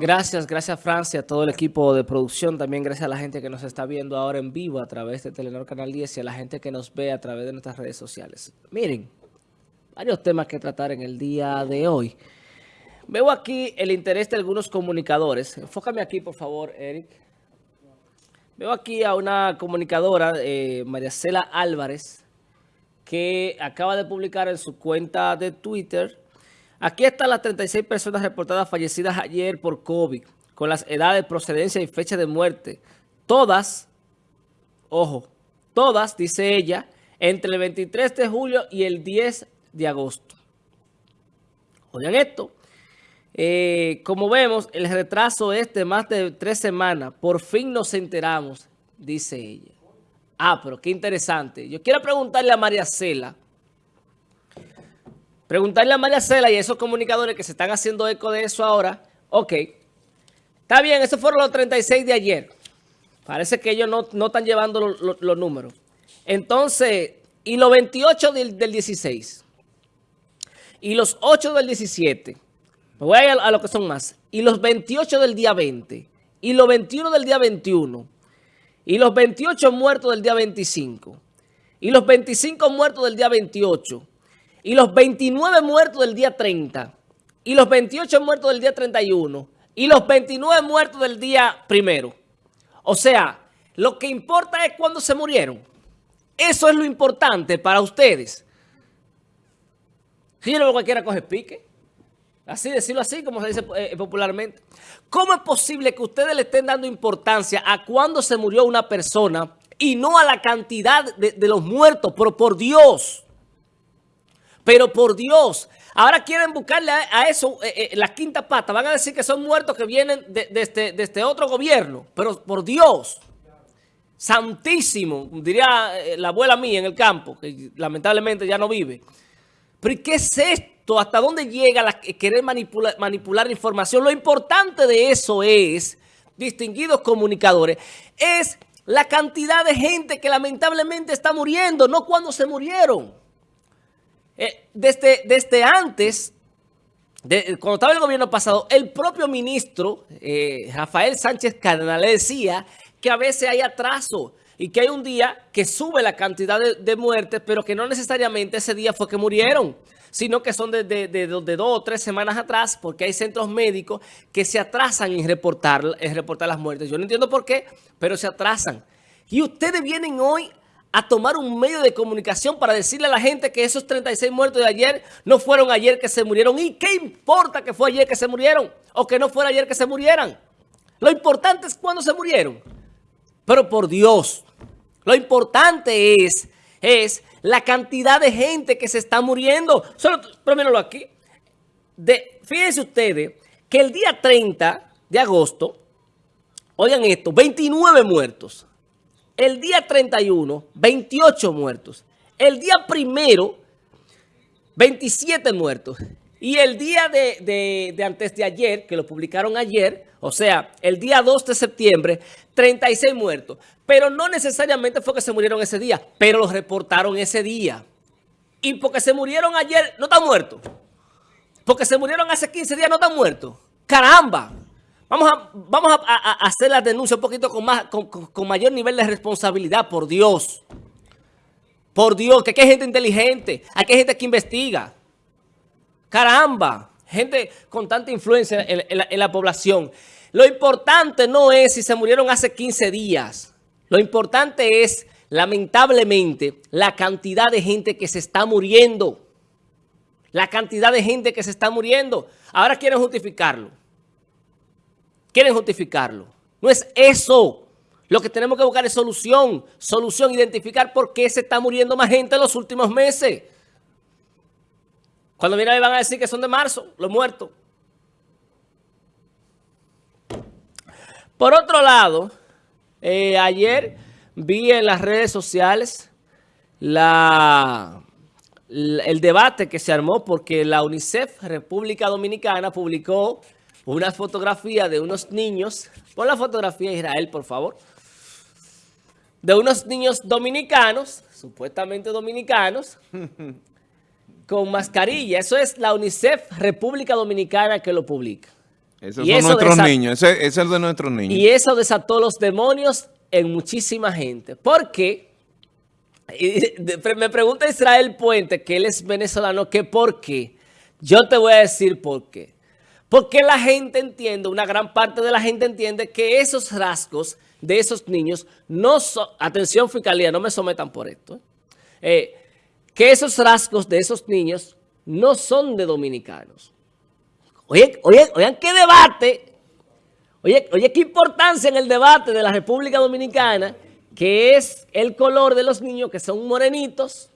Gracias, gracias Francia, a todo el equipo de producción, también gracias a la gente que nos está viendo ahora en vivo a través de Telenor Canal 10 y a la gente que nos ve a través de nuestras redes sociales. Miren, varios temas que tratar en el día de hoy. Veo aquí el interés de algunos comunicadores. Enfócame aquí, por favor, Eric. Veo aquí a una comunicadora, eh, María Cela Álvarez, que acaba de publicar en su cuenta de Twitter Aquí están las 36 personas reportadas fallecidas ayer por COVID, con las edades, procedencia y fecha de muerte. Todas, ojo, todas, dice ella, entre el 23 de julio y el 10 de agosto. Oigan esto. Eh, como vemos, el retraso es de más de tres semanas. Por fin nos enteramos, dice ella. Ah, pero qué interesante. Yo quiero preguntarle a María Cela, Preguntarle a María Cela y a esos comunicadores que se están haciendo eco de eso ahora, ok, está bien, esos fueron los 36 de ayer. Parece que ellos no, están llevando los números. Entonces, y los 28 del, 16, y los 8 del 17, me voy a ir a, a lo que son más, y los 28 del día 20, y los 21 del día 21, y los 28 muertos del día 25, y los 25 muertos del día 28, y los 29 muertos del día 30, y los 28 muertos del día 31, y los 29 muertos del día primero. O sea, lo que importa es cuándo se murieron. Eso es lo importante para ustedes. Si yo no cualquiera coge pique. Así, decirlo así, como se dice eh, popularmente. ¿Cómo es posible que ustedes le estén dando importancia a cuándo se murió una persona y no a la cantidad de, de los muertos? Pero por Dios... Pero por Dios, ahora quieren buscarle a, eso eh, eh, la quinta pata. Van a decir que son muertos que vienen de, este, este, otro gobierno. Pero por Dios, santísimo, diría eh, la abuela mía en el campo, que lamentablemente ya no vive. Pero qué es esto? ¿Hasta dónde llega la, querer manipular, manipular información? Lo importante de eso es, distinguidos comunicadores, es la cantidad de gente que lamentablemente está muriendo, no cuando se murieron. Eh, desde, desde antes, cuando estaba el gobierno pasado, el propio ministro, eh, Rafael Sánchez Cardenal, le decía que a veces hay atraso y que hay un día que sube la cantidad de, muertes, pero que no necesariamente ese día fue que murieron, sino que son de, de, dos o tres semanas atrás, porque hay centros médicos que se atrasan en reportar, en reportar las muertes. Yo no entiendo por qué, pero se atrasan. Y ustedes vienen hoy a tomar un medio de comunicación para decirle a la gente que esos 36 muertos de ayer no fueron ayer que se murieron. ¿Y qué importa que fue ayer que se murieron? O que no fuera ayer que se murieran. Lo importante es cuándo se murieron. Pero por Dios, lo importante es, es la cantidad de gente que se está muriendo. Solo, pero aquí. De, fíjense ustedes que el día 30 de agosto, oigan esto, 29 muertos. El día 31, 28 muertos. El día primero, 27 muertos. Y el día de, antes de ayer, que lo publicaron ayer, o sea, el día 2 de septiembre, 36 muertos. Pero no necesariamente fue que se murieron ese día, pero los reportaron ese día. Y porque se murieron ayer, no están muertos. Porque se murieron hace 15 días, no están muertos. ¡Caramba! Vamos a, hacer la denuncia un poquito con, mayor nivel de responsabilidad, por Dios. Por Dios, que aquí hay gente inteligente, aquí hay gente que investiga. Caramba, gente con tanta influencia en, la, población. Lo importante no es si se murieron hace 15 días. Lo importante es, lamentablemente, la cantidad de gente que se está muriendo. La cantidad de gente que se está muriendo. Ahora quieren justificarlo. Quieren justificarlo. No es eso. Lo que tenemos que buscar es solución. Solución, identificar por qué se está muriendo más gente en los últimos meses. Cuando vienen van a decir que son de marzo, los muertos. Por otro lado, eh, ayer vi en las redes sociales el debate que se armó porque la UNICEF República Dominicana publicó una fotografía de unos niños. Pon la fotografía Israel, por favor. De unos niños dominicanos, supuestamente dominicanos, con mascarilla. Eso es la UNICEF República Dominicana que lo publica. Esos son nuestros niños, ese, es el de nuestros niños. Y eso desató los demonios en muchísima gente. ¿Por qué? me pregunta Israel Puente, que él es venezolano, que por qué. Yo te voy a decir por qué. Porque la gente entiende, una gran parte de la gente entiende que esos rasgos de esos niños no son, atención fiscalía, no me sometan por esto, ¿eh? Eh, que esos rasgos de esos niños no son de dominicanos. Oye, oye, oigan qué debate, oye, oye qué importancia en el debate de la República Dominicana, que es el color de los niños que son morenitos.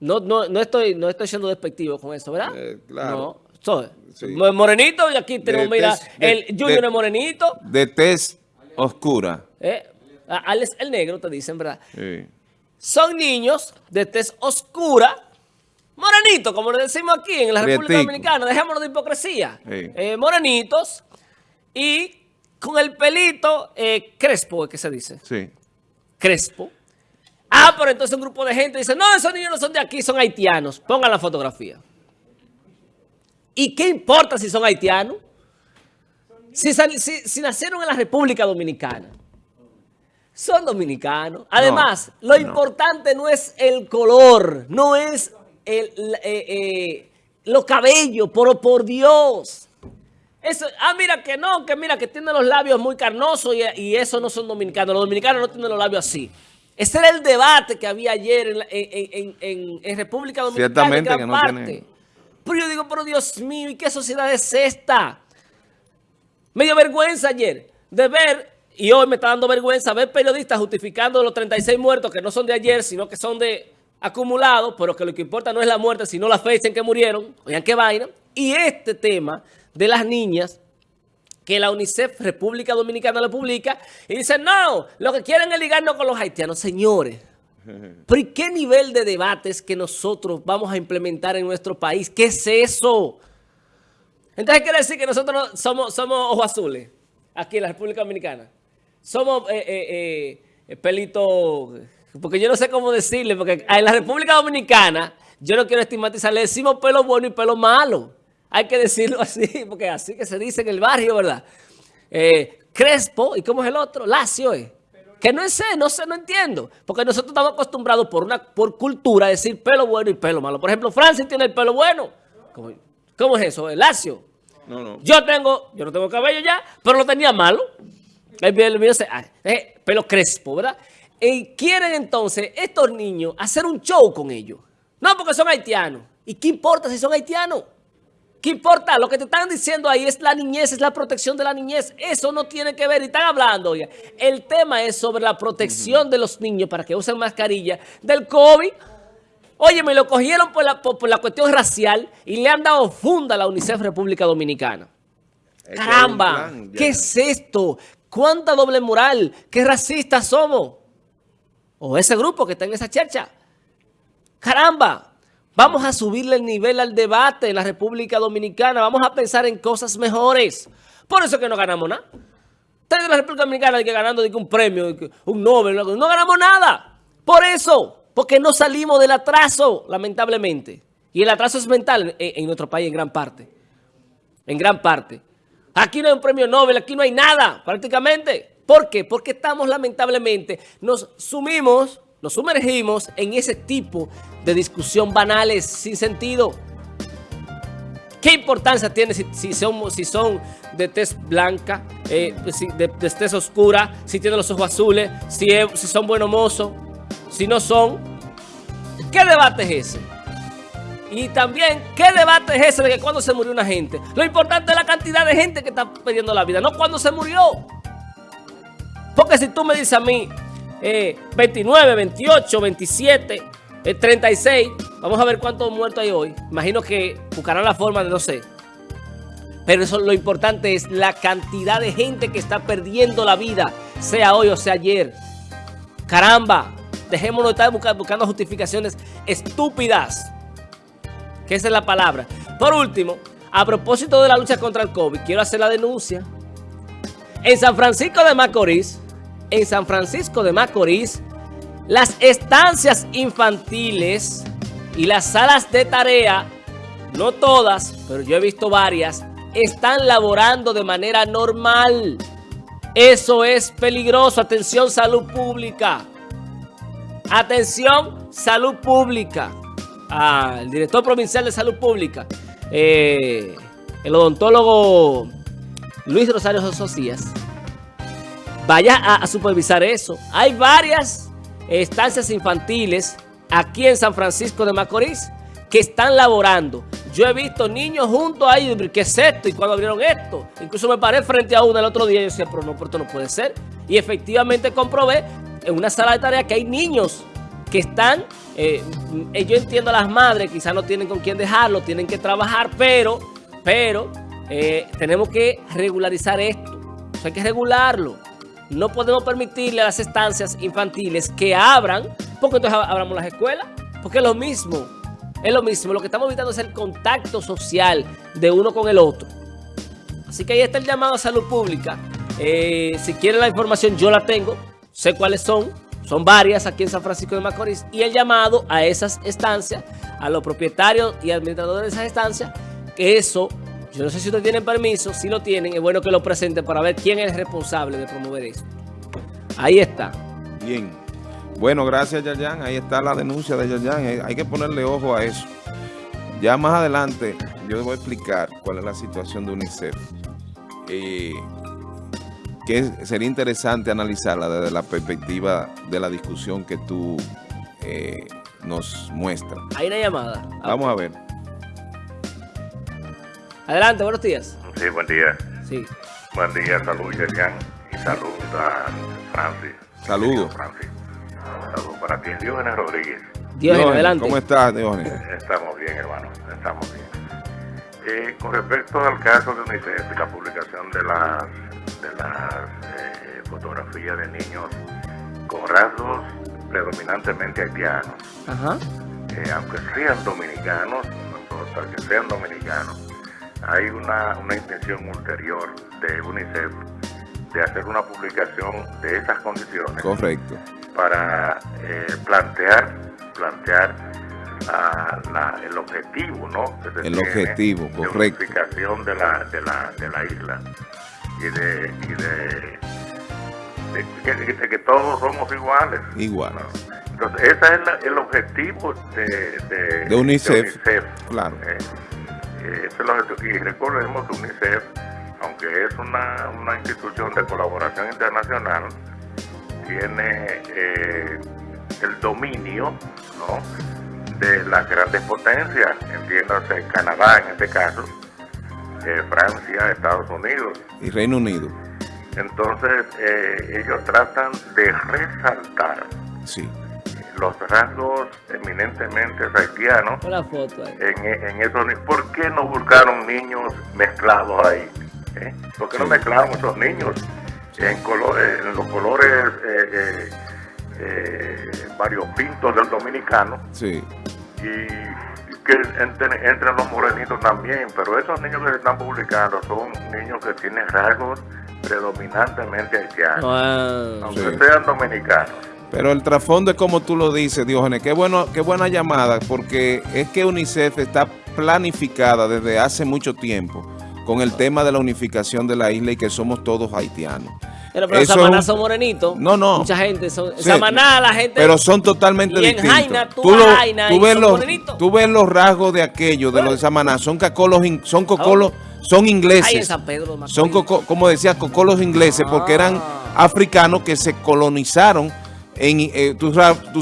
No, no, no, estoy, no estoy siendo despectivo con eso, ¿verdad? Eh, claro. No, Morenito, y aquí tenemos, mira, el Junior es morenito. De tez oscura. Eh, el negro, te dicen, ¿verdad? Sí. Son niños de tez oscura, morenitos, como le decimos aquí en la República Dominicana, dejémonos de hipocresía. Eh, morenitos y con el pelito eh, crespo, que se dice. Sí. Crespo. Ah, pero entonces un grupo de gente dice, no, esos niños no son de aquí, son haitianos. Pongan la fotografía. ¿Y qué importa si son haitianos? Si, nacieron en la República Dominicana. Son dominicanos. Además, lo importante no es el color, no es el, eh, eh, los cabellos, pero por Dios. Eso, ah, mira que no, que mira que tienen los labios muy carnosos y, eso no son dominicanos. Los dominicanos no tienen los labios así. Ese era el debate que había ayer en, República Dominicana. Ciertamente que no tiene... Pero yo digo, pero Dios mío, ¿y qué sociedad es esta? Me dio vergüenza ayer de ver, y hoy me está dando vergüenza, ver periodistas justificando los 36 muertos que no son de ayer, sino que son de acumulados, pero que lo que importa no es la muerte, sino la fecha en que murieron. Oigan qué vaina. Y este tema de las niñas que la UNICEF República Dominicana le publica y dice, no, lo que quieren es ligarnos con los haitianos. Señores, ¿pero qué nivel de debates que nosotros vamos a implementar en nuestro país? ¿Qué es eso? Entonces quiere decir que nosotros somos, somos ojos azules, aquí en la República Dominicana. Somos eh, eh, eh pelito, porque yo no sé cómo decirle, porque en la República Dominicana, yo no quiero estigmatizar, le decimos pelo bueno y pelo malo. Hay que decirlo así, porque así que se dice en el barrio, ¿verdad? Eh, Crespo, ¿y cómo es el otro? Lacio, ¿eh? Que no sé, no sé, no entiendo. Porque nosotros estamos acostumbrados por una por cultura a decir pelo bueno y pelo malo. Por ejemplo, Francis tiene el pelo bueno. ¿Cómo, es eso? ¿El lacio? No, no. Yo tengo, yo no tengo cabello ya, pero lo tenía malo. El mío, eh, pelo crespo, ¿verdad? Y quieren entonces estos niños hacer un show con ellos. No, porque son haitianos. ¿Y qué importa si son haitianos? ¿Qué importa? Lo que te están diciendo ahí es la niñez, es la protección de la niñez. Eso no tiene que ver. Y están hablando, oye. El tema es sobre la protección de los niños para que usen mascarilla del COVID. Oye, me lo cogieron por la, por, la cuestión racial y le han dado funda a la UNICEF República Dominicana. ¡Caramba! ¿Qué es esto? ¿Cuánta doble moral? ¿Qué racistas somos? O ese grupo que está en esa chercha. ¡Caramba! Vamos a subirle el nivel al debate en la República Dominicana. Vamos a pensar en cosas mejores. Por eso que no ganamos nada. Ustedes de la República Dominicana ganando un premio, un Nobel, no ganamos nada. Por eso. Porque no salimos del atraso, lamentablemente. Y el atraso es mental en, nuestro país en gran parte. En gran parte. Aquí no hay un premio Nobel, aquí no hay nada prácticamente. ¿Por qué? Porque estamos lamentablemente, nos sumimos, nos sumergimos en ese tipo de discusión banales, sin sentido. ¿Qué importancia tiene si, son, si son de tez blanca, eh, de, tez oscura, si tienen los ojos azules, si, si son buenos mozos? Si no son, ¿qué debate es ese? Y también, ¿qué debate es ese de que cuando se murió una gente? Lo importante es la cantidad de gente que está perdiendo la vida, no cuando se murió. Porque si tú me dices a mí, 29, 28, 27, 36, vamos a ver cuántos muertos hay hoy. Imagino que buscarán la forma de no sé. Pero eso lo importante es la cantidad de gente que está perdiendo la vida, sea hoy o sea ayer. Caramba, Dejémonos de estar buscando justificaciones estúpidas. Que esa es la palabra. Por último, a propósito de la lucha contra el COVID, quiero hacer la denuncia. En San Francisco de Macorís, en San Francisco de Macorís, las estancias infantiles y las salas de tarea, no todas, pero yo he visto varias, están laborando de manera normal. Eso es peligroso. Atención, salud pública. Atención, salud pública. Ah, el director provincial de salud pública, eh, el odontólogo Luis Rosario Sosías, vaya a, supervisar eso. Hay varias estancias infantiles aquí en San Francisco de Macorís que están laborando. Yo he visto niños juntos ahí, ¿qué es esto? Y cuando abrieron esto, incluso me paré frente a uno el otro día y yo decía, pero no, pero esto no puede ser. Y efectivamente comprobé en una sala de tareas que hay niños que están, eh, yo entiendo a las madres, quizás no tienen con quién dejarlo, tienen que trabajar, pero, pero eh, tenemos que regularizar esto. hay que regularlo. No podemos permitirle a las estancias infantiles que abran, porque entonces abramos las escuelas, porque es lo mismo. Es lo mismo, lo que estamos evitando es el contacto social de uno con el otro. Así que ahí está el llamado a salud pública. si quieren la información, yo la tengo, sé cuáles son. Son varias aquí en San Francisco de Macorís. Y el llamado a esas estancias, a los propietarios y administradores de esas estancias, que eso, yo no sé si ustedes tienen permiso, si lo tienen, es bueno que lo presenten para ver quién es responsable de promover eso. Ahí está. Bien. Bueno, gracias Yayan. Ahí está la denuncia de Yayan. Eh, hay que ponerle ojo a eso. Ya más adelante yo les voy a explicar cuál es la situación de UNICEF. Eh, que sería interesante analizarla desde la perspectiva de la discusión que tú eh, nos muestras. Hay una llamada. Vamos a ver. Adelante, buenos días. Sí, buen día. Sí. Buen día, salud, Yerian. Y salud a Francis. Saludos. Francis. Saludos para ti, Diógenes Rodríguez. Diógenes, adelante. ¿Cómo estás, Diógenes? Estamos bien, hermano. Estamos bien. Eh, con respecto al caso de UNICEF y la publicación de las de las eh, fotografías de niños con rasgos predominantemente haitianos. Eh, aunque sean dominicanos, no importa que sean dominicanos, hay una, una intención ulterior de UNICEF de hacer una publicación de esas condiciones. Correcto. Para eh, plantear, plantear el objetivo, ¿no? el objetivo, correcto. De de la, de la, de la isla y de, y de, de, que, todos somos iguales. Igual. Entonces, ese es el objetivo de, de, UNICEF. Claro. Eh, eh, y recordemos que UNICEF, aunque es una, una institución de colaboración internacional, tiene eh, el dominio ¿no? de las grandes potencias, entiéndase Canadá en este caso, Francia, Estados Unidos. Y Reino Unido. Entonces, eh, ellos tratan de resaltar sí. Los rasgos eminentemente haitianos En, en eso. ¿Por qué no buscaron niños mezclados ahí? ¿Eh? ¿Por qué no mezclaron esos niños en, colores, en los colores eh, eh, varios pintos del dominicano? Sí. Y que entren, los morenitos también, pero esos niños que se están publicando son niños que tienen rasgos predominantemente haitianos, aunque sean dominicanos. Pero el trasfondo es como tú lo dices, Diógenes, qué, bueno, qué buena llamada, porque es que UNICEF está planificada desde hace mucho tiempo con el tema de la unificación de la isla y que somos todos haitianos. Pero, pero Samaná son morenitos. No, no. Mucha gente. Son, Samaná, la gente. Pero son totalmente distintos. En Jaina, tú, Jaina, ves los, tú ves los rasgos de aquellos, de los de Samaná. Son cacolos, son cocolos, son ingleses. en San Pedro, son, como decía, cocolos ingleses, porque eran ah. africanos que se colonizaron eh, tú,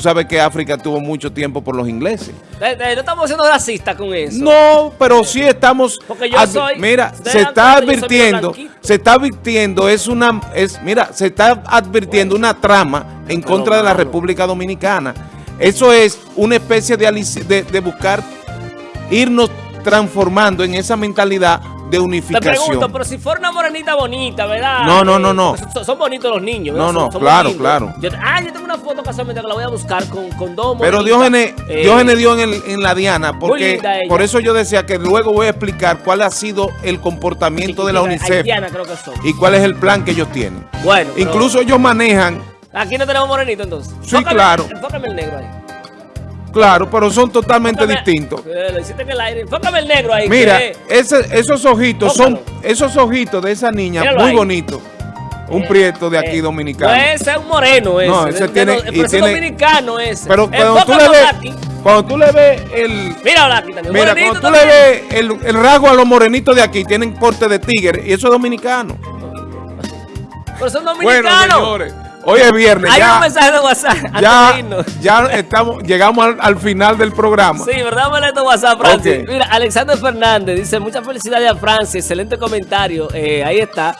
sabes, que África tuvo mucho tiempo por los ingleses. Eh, eh, no estamos siendo racistas con eso. No, pero sí estamos... Porque yo soy... Mira, se está advirtiendo, se está advirtiendo, es una... es Mira, se está advirtiendo una trama en contra de la República Dominicana. Eso es una especie de, de buscar irnos transformando en esa mentalidad de unificación. Te pregunto, pero si fuera una morenita bonita, ¿verdad? No, no, no, no. Son, bonitos los niños, ¿verdad? No, no, claro, claro. ah, yo tengo una foto casualmente que la voy a buscar con, con dos Pero Diógenes, eh, Diógenes dio en, en, la Diana, porque por eso yo decía que luego voy a explicar cuál ha sido el comportamiento de la UNICEF. creo que son. Y cuál es el plan que ellos tienen. Bueno. Incluso ellos manejan... Aquí no tenemos morenito entonces. Sí, claro. Enfócame el negro ahí. Claro, pero son totalmente distintos. Eh, lo hiciste en el aire. Enfócame el negro ahí. Mira, que- ese- esos ojitos son, esos ojitos de esa niña, Míralo muy bonitos. Un Eh, prieto de aquí eh, dominicano. No, ese es un moreno ese. No, ese De- tiene- de- y pero ese tiene- dominicano ese. Pero cuando tú le ves, cuando tú le ves el, Mira también. mira, cuando tú le ves el, el rasgo a los morenitos de aquí, tienen porte de tigre y eso es dominicano. Pero son Bueno, dominicanos. señores, hoy es viernes, Hay un ya, mensaje de WhatsApp antes de ya, ya estamos, llegamos al, al final del programa. Sí, ¿verdad? De WhatsApp, Francis. Mira, Alexander Fernández dice, muchas felicidades a Francis, excelente comentario. Eh, ahí está.